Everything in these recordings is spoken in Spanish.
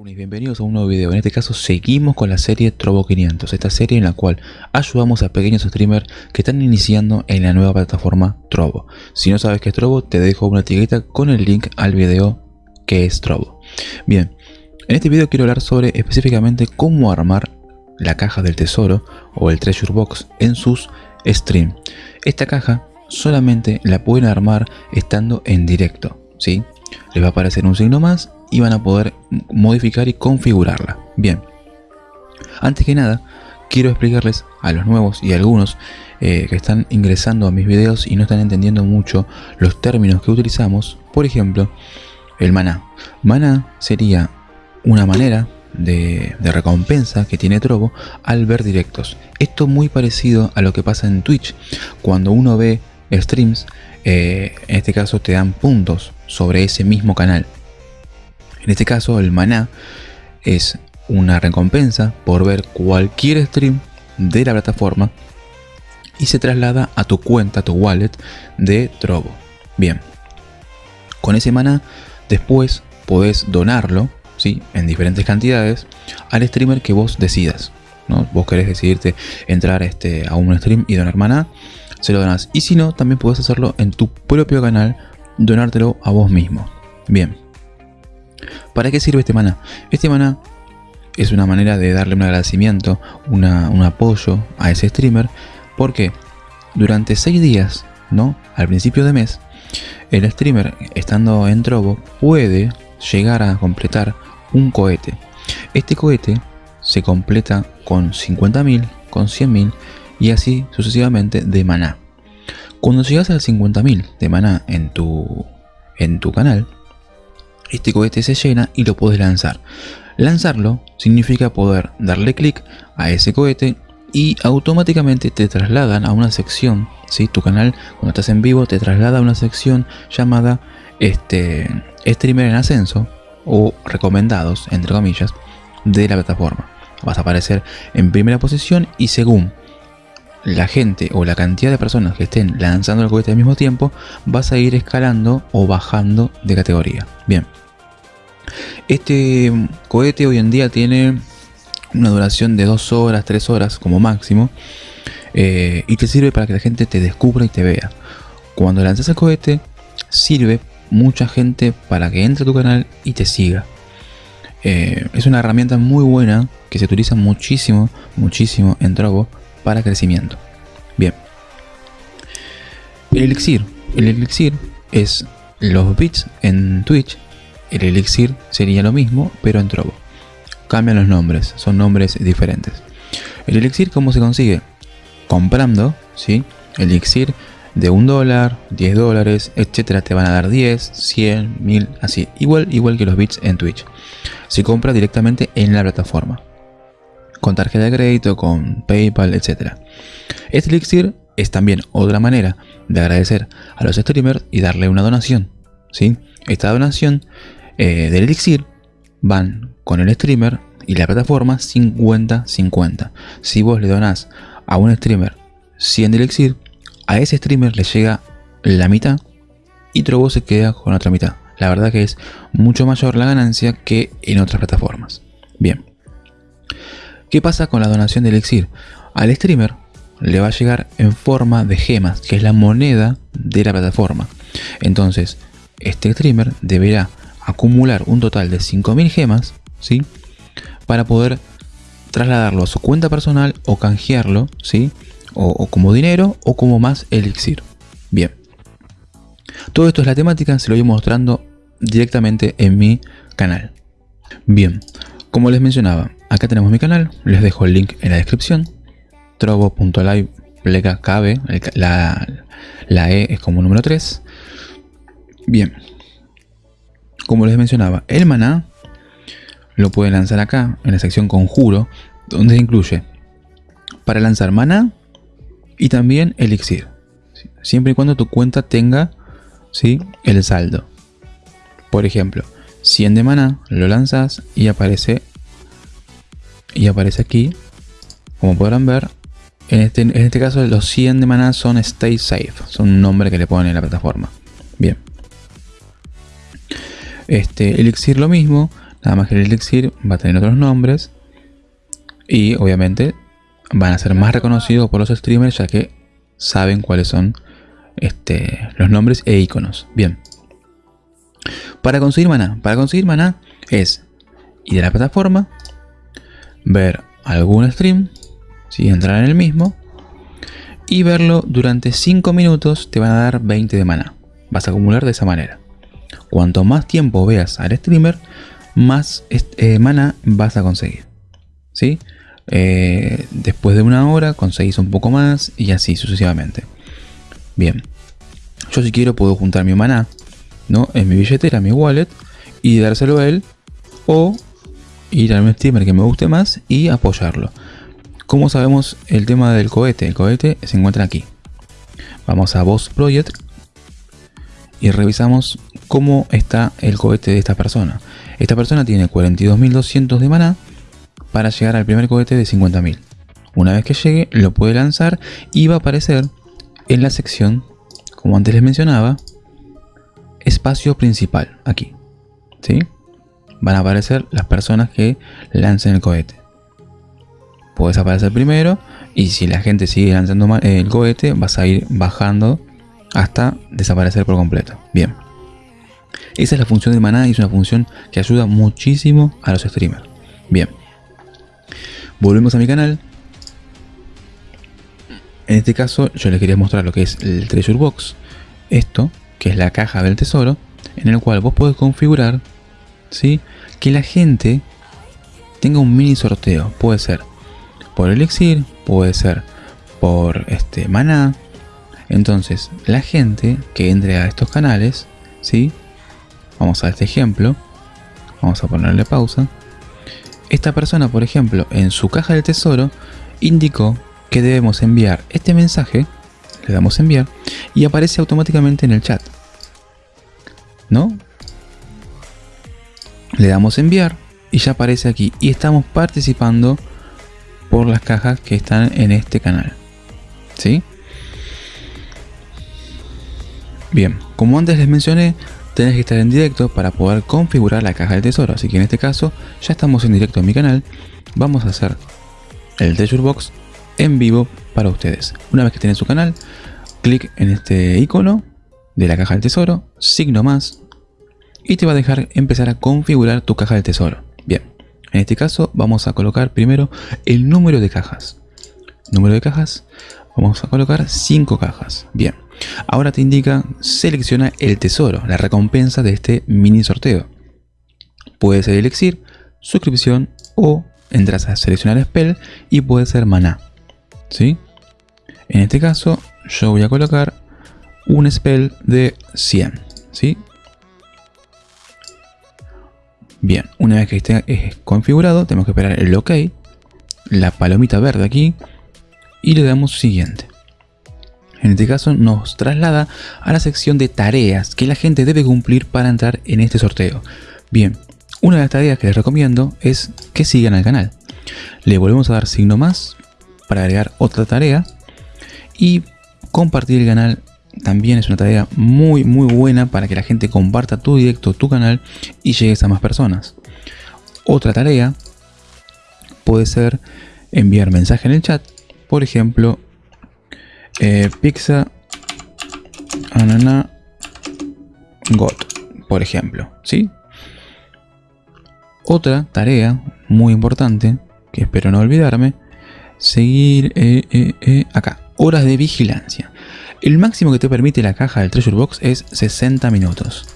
Runis, bienvenidos a un nuevo video. En este caso seguimos con la serie Trovo 500, esta serie en la cual ayudamos a pequeños streamers que están iniciando en la nueva plataforma Trovo. Si no sabes qué es Trovo, te dejo una etiqueta con el link al video que es Trovo. Bien, en este video quiero hablar sobre específicamente cómo armar la caja del tesoro o el treasure box en sus streams. Esta caja solamente la pueden armar estando en directo, ¿sí? Les va a aparecer un signo más y van a poder modificar y configurarla. Bien, antes que nada, quiero explicarles a los nuevos y algunos eh, que están ingresando a mis videos y no están entendiendo mucho los términos que utilizamos. Por ejemplo, el maná. Maná sería una manera de, recompensa que tiene Trovo al ver directos. Esto muy parecido a lo que pasa en Twitch. Cuando uno ve streams, eh, en este caso te dan puntos sobre ese mismo canal. En este caso el maná es una recompensa por ver cualquier stream de la plataforma y se traslada a tu cuenta, a tu wallet de Trovo. Bien, con ese maná después podés donarlo ¿sí? en diferentes cantidades al streamer que vos decidas. ¿no? Vos querés decidirte entrar este, a un stream y donar maná, se lo donás. Y si no, también podés hacerlo en tu propio canal, donártelo a vos mismo. Bien, ¿Para qué sirve este maná? Este maná es una manera de darle un agradecimiento, un apoyo a ese streamer, porque durante 6 días, ¿no? Al principio de mes, el streamer, estando en Trovo, puede llegar a completar un cohete. Este cohete se completa con 50.000, con 100.000 y así sucesivamente de maná. Cuando llegas al 50.000 de maná en tu, en tu canal, este cohete se llena y lo puedes lanzar. Lanzarlo significa poder darle clic a ese cohete y automáticamente te trasladan a una sección, ¿sí? tu canal cuando estás en vivo te traslada a una sección llamada este, streamer en ascenso o recomendados, entre comillas, de la plataforma. Vas a aparecer en primera posición y según la gente o la cantidad de personas que estén lanzando el cohete al mismo tiempo, vas a ir escalando o bajando de categoría. Bien, este cohete hoy en día tiene una duración de 2 horas, 3 horas como máximo. Eh, y te sirve para que la gente te descubra y te vea. Cuando lanzas el cohete, sirve mucha gente para que entre a tu canal y te siga. Eh, es una herramienta muy buena que se utiliza muchísimo, muchísimo en Trovo para crecimiento. Bien. El elixir. El elixir es los bits en Twitch el elixir sería lo mismo, pero en Trovo. Cambian los nombres, son nombres diferentes. El elixir, ¿cómo se consigue? Comprando, ¿sí? Elixir de un dólar, 10 dólares, etcétera, te van a dar 10, 100, 1000, así. Igual, igual que los bits en Twitch. Se compra directamente en la plataforma. Con tarjeta de crédito, con PayPal, etcétera. Este elixir es también otra manera de agradecer a los streamers y darle una donación. ¿sí? Esta donación eh, del elixir van con el streamer y la plataforma 50-50. Si vos le donás a un streamer 100 de elixir, a ese streamer le llega la mitad y Trovo se queda con otra mitad. La verdad que es mucho mayor la ganancia que en otras plataformas. Bien. ¿Qué pasa con la donación de elixir? Al streamer le va a llegar en forma de gemas, que es la moneda de la plataforma. Entonces, este streamer deberá acumular un total de 5.000 gemas, ¿sí? Para poder trasladarlo a su cuenta personal o canjearlo, ¿sí? O, como dinero o como más elixir. Bien. Todo esto es la temática, se lo voy mostrando directamente en mi canal. Bien, como les mencionaba, acá tenemos mi canal, les dejo el link en la descripción. Trovo.live pleca cabe, la, la E es como número 3. Bien, como les mencionaba, el maná lo pueden lanzar acá en la sección conjuro, donde incluye para lanzar maná y también elixir. Siempre y cuando tu cuenta tenga ¿sí? el saldo. Por ejemplo, 100 de maná lo lanzas y aparece y aparece aquí como podrán ver en este, en este caso los 100 de maná son stay safe son un nombre que le ponen en la plataforma bien este elixir lo mismo, Nada más que el elixir va a tener otros nombres. Y obviamente van a ser más reconocidos por los streamers ya que saben cuáles son este, los nombres e iconos. Bien. Para conseguir maná. Para conseguir maná es ir a la plataforma, ver algún stream, si entrar en el mismo, y verlo durante 5 minutos te van a dar 20 de maná. Vas a acumular de esa manera. Cuanto más tiempo veas al streamer, más eh, mana vas a conseguir. ¿Sí? Eh, después de una hora conseguís un poco más y así sucesivamente. Bien. Yo si quiero puedo juntar mi maná ¿no? en mi billetera, mi wallet y dárselo a él o ir al streamer que me guste más y apoyarlo. Como sabemos el tema del cohete? El cohete se encuentra aquí. Vamos a Boss Project y revisamos cómo está el cohete de esta persona. Esta persona tiene 42.200 de maná para llegar al primer cohete de 50.000. Una vez que llegue lo puede lanzar y va a aparecer en la sección, como antes les mencionaba, espacio principal, aquí. ¿sí? Van a aparecer las personas que lancen el cohete. Puedes aparecer primero y si la gente sigue lanzando el cohete vas a ir bajando hasta desaparecer por completo. Bien. Esa es la función de maná y es una función que ayuda muchísimo a los streamers. Bien. Volvemos a mi canal. En este caso yo les quería mostrar lo que es el Treasure Box. Esto, que es la caja del tesoro, en el cual vos podés configurar ¿sí? que la gente tenga un mini sorteo. Puede ser por elixir, puede ser por este maná, entonces, la gente que entre a estos canales, ¿sí? Vamos a este ejemplo. Vamos a ponerle pausa. Esta persona, por ejemplo, en su caja del tesoro, indicó que debemos enviar este mensaje. Le damos enviar y aparece automáticamente en el chat. ¿No? Le damos enviar y ya aparece aquí. Y estamos participando por las cajas que están en este canal. ¿Sí? Bien, como antes les mencioné, tenés que estar en directo para poder configurar la caja del tesoro. Así que en este caso, ya estamos en directo en mi canal. Vamos a hacer el Treasure Box en vivo para ustedes. Una vez que estén en su canal, clic en este icono de la caja del tesoro, signo más, y te va a dejar empezar a configurar tu caja del tesoro. Bien, en este caso vamos a colocar primero el número de cajas. Número de cajas, vamos a colocar 5 cajas. Bien. Ahora te indica selecciona el tesoro, la recompensa de este mini sorteo. Puede ser elixir, suscripción o entras a seleccionar spell y puede ser maná. ¿Sí? En este caso yo voy a colocar un spell de 100. ¿Sí? Bien, una vez que esté configurado tenemos que esperar el OK, la palomita verde aquí y le damos siguiente. En este caso nos traslada a la sección de tareas que la gente debe cumplir para entrar en este sorteo. Bien, una de las tareas que les recomiendo es que sigan al canal. Le volvemos a dar signo más para agregar otra tarea y compartir el canal también es una tarea muy muy buena para que la gente comparta tu directo, tu canal y llegues a más personas. Otra tarea puede ser enviar mensaje en el chat, por ejemplo eh, pizza anana got por ejemplo ¿sí? otra tarea muy importante que espero no olvidarme seguir eh, eh, acá horas de vigilancia. El máximo que te permite la caja del treasure box es 60 minutos.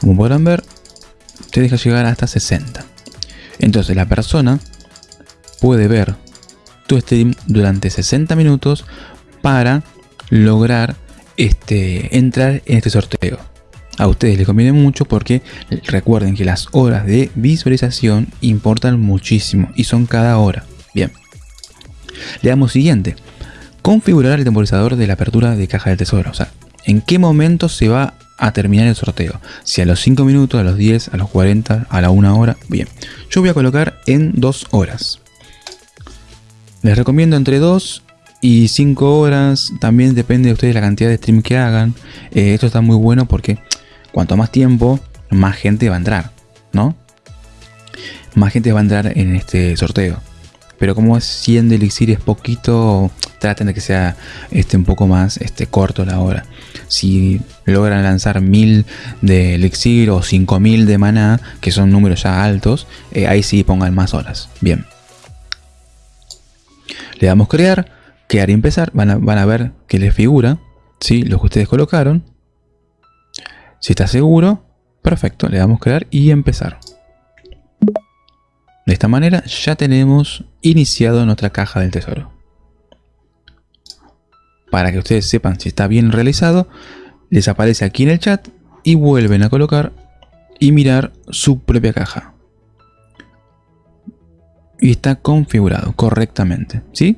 Como podrán ver te deja llegar hasta 60 entonces la persona puede ver tu stream durante 60 minutos para lograr este, entrar en este sorteo. A ustedes les conviene mucho porque recuerden que las horas de visualización importan muchísimo y son cada hora. Bien. Le damos siguiente. Configurar el temporizador de la apertura de caja del tesoro. O sea, en qué momento se va a terminar el sorteo. Si a los 5 minutos, a los 10, a los 40, a la 1 hora. Bien. Yo voy a colocar en 2 horas. Les recomiendo entre 2 y 5 horas, también depende de ustedes la cantidad de stream que hagan. Eh, esto está muy bueno porque cuanto más tiempo, más gente va a entrar, ¿no? más gente va a entrar en este sorteo. Pero como es 100 de elixir es poquito, traten de que sea este, un poco más este, corto la hora. Si logran lanzar 1000 de elixir o 5000 de maná, que son números ya altos, eh, ahí sí pongan más horas. Bien. Le damos crear, crear y empezar. Van a, van a ver que les figura ¿sí? lo que ustedes colocaron. Si está seguro, perfecto, le damos crear y empezar. De esta manera ya tenemos iniciado nuestra caja del tesoro. Para que ustedes sepan si está bien realizado, les aparece aquí en el chat y vuelven a colocar y mirar su propia caja. Y está configurado correctamente, ¿sí?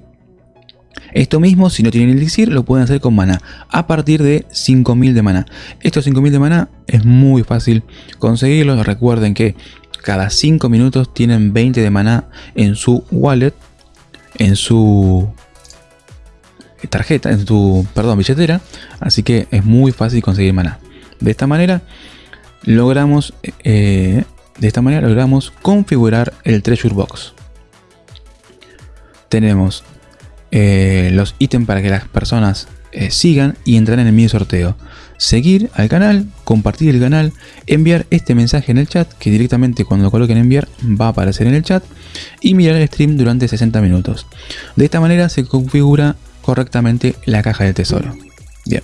Esto mismo, si no tienen elixir, lo pueden hacer con maná, a partir de 5000 de maná. Estos 5000 de maná es muy fácil conseguirlos. Recuerden que cada 5 minutos tienen 20 de maná en su wallet, en su tarjeta, en tu, perdón, billetera. Así que es muy fácil conseguir maná. De esta manera logramos, eh, de esta manera logramos configurar el Treasure Box. Tenemos eh, los ítems para que las personas eh, sigan y entrar en el sorteo seguir al canal, compartir el canal, enviar este mensaje en el chat, que directamente cuando coloquen enviar va a aparecer en el chat, y mirar el stream durante 60 minutos. De esta manera se configura correctamente la caja del tesoro. Bien.